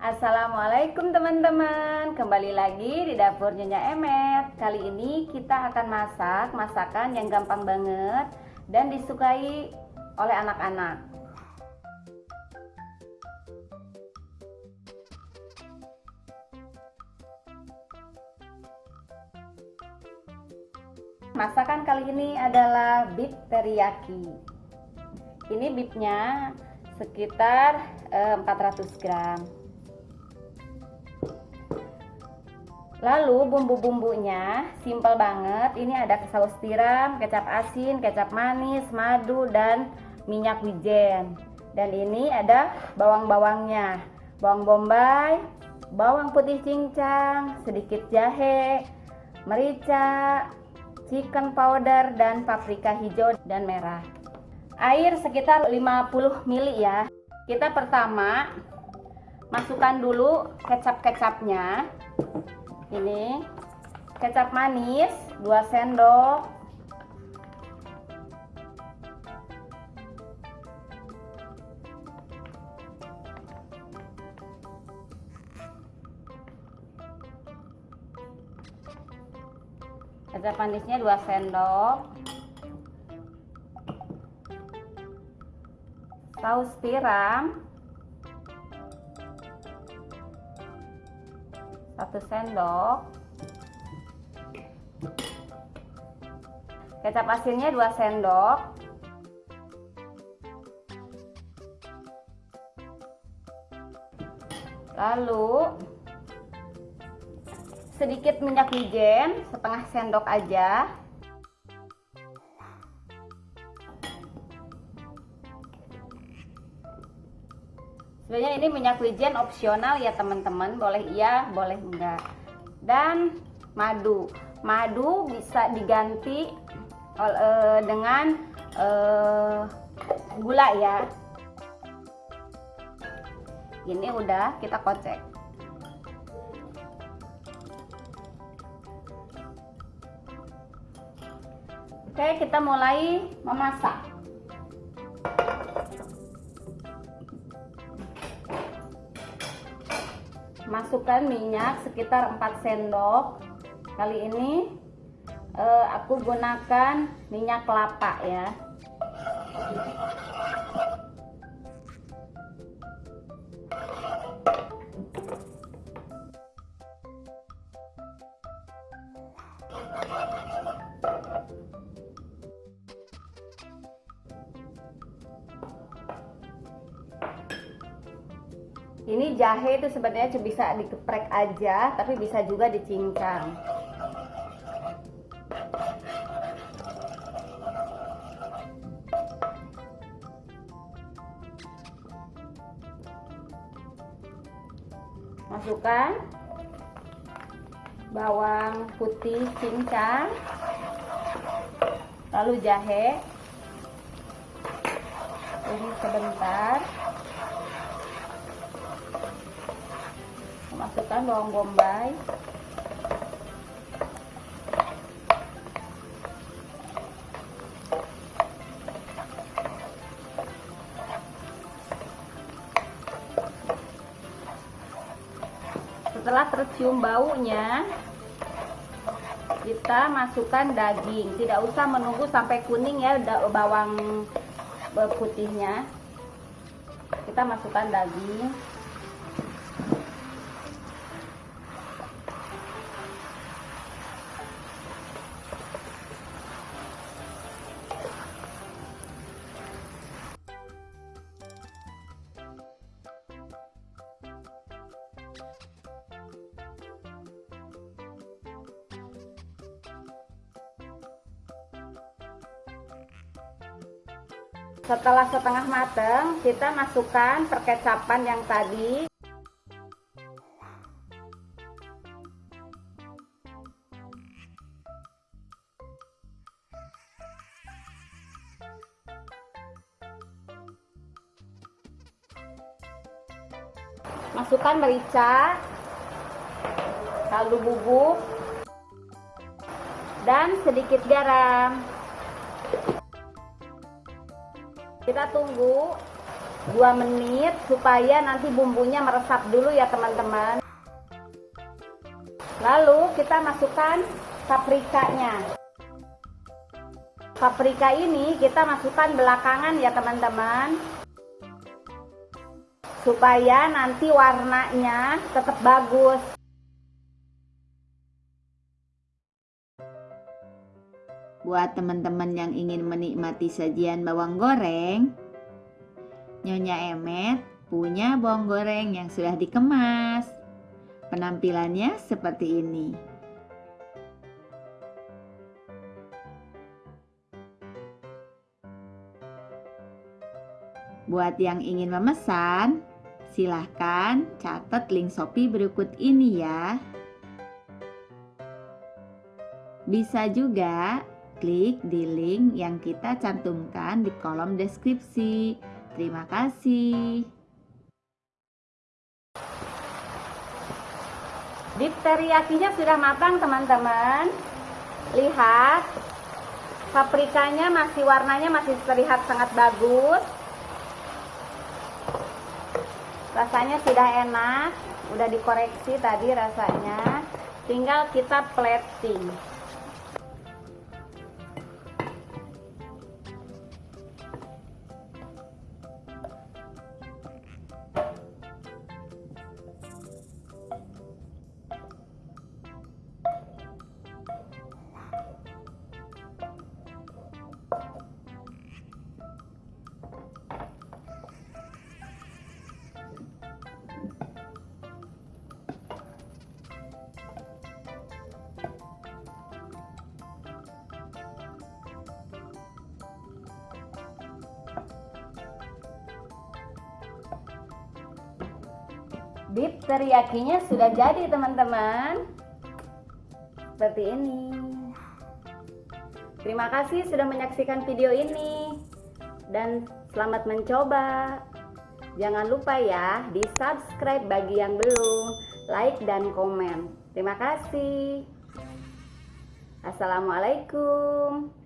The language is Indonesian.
Assalamualaikum teman-teman. Kembali lagi di dapur Nyonya Emet. Kali ini kita akan masak masakan yang gampang banget Dan disukai oleh anak-anak. Masakan kali ini adalah beef teriyaki. Ini beefnya sekitar 400 eh, gram Lalu bumbu-bumbunya simple banget. Ini ada saus tiram, kecap asin, kecap manis, madu dan minyak wijen. Dan ini ada bawang-bawangnya. Bawang bombay, bawang putih cincang, sedikit jahe, merica, chicken powder dan paprika hijau dan merah. Air sekitar 50 ml ya. Kita pertama masukkan dulu kecap-kecapnya ini kecap manis 2 sendok. Kecap manisnya 2 sendok. Saus tiram satu sendok. Kecap asinnya 2 sendok. Lalu sedikit minyak wijen setengah sendok aja sebenarnya ini minyak wijen opsional ya teman-teman. Boleh iya boleh enggak. Dan madu. Madu bisa diganti uh, dengan uh, gula ya. Ini udah kita kocek. Oke kita mulai memasak masukkan minyak sekitar 4 sendok. Kali ini eh, aku gunakan minyak kelapa ya ini jahe itu sebenarnya bisa dikeprek aja tapi bisa juga dicincang. Masukkan. Bawang putih cincang. Lalu jahe. Ini sebentar masukkan bawang bombay. Setelah tercium baunya kita masukkan daging. Tidak usah menunggu sampai kuning ya bawang putihnya. Kita masukkan daging setelah setengah matang kita masukkan perkecapan yang tadi. Masukkan merica kaldu bubuk dan sedikit garam kita tunggu 2 menit supaya nanti bumbunya meresap dulu ya teman-teman. Lalu kita masukkan paprikanya. Paprika ini kita masukkan belakangan ya teman-teman. Supaya nanti warnanya tetap bagus Buat teman-teman yang ingin menikmati sajian bawang goreng, Nyonya Emet punya bawang goreng yang sudah dikemas. Penampilannya seperti ini. Buat yang ingin memesan, silahkan catat link Shopee berikut ini ya. Bisa juga klik di link yang kita cantumkan di kolom deskripsi. Terima kasih. Beef teriyakinya sudah matang teman-teman. Lihat, paprikanya masih warnanya masih terlihat sangat bagus. Rasanya sudah enak, udah dikoreksi tadi rasanya. Tinggal kita plating. Beef teriyakinya sudah jadi teman-teman. Seperti ini. Terima kasih sudah menyaksikan video ini. Dan selamat mencoba. Jangan lupa ya di subscribe bagi yang belum. Like dan komen. Terima kasih. Assalamualaikum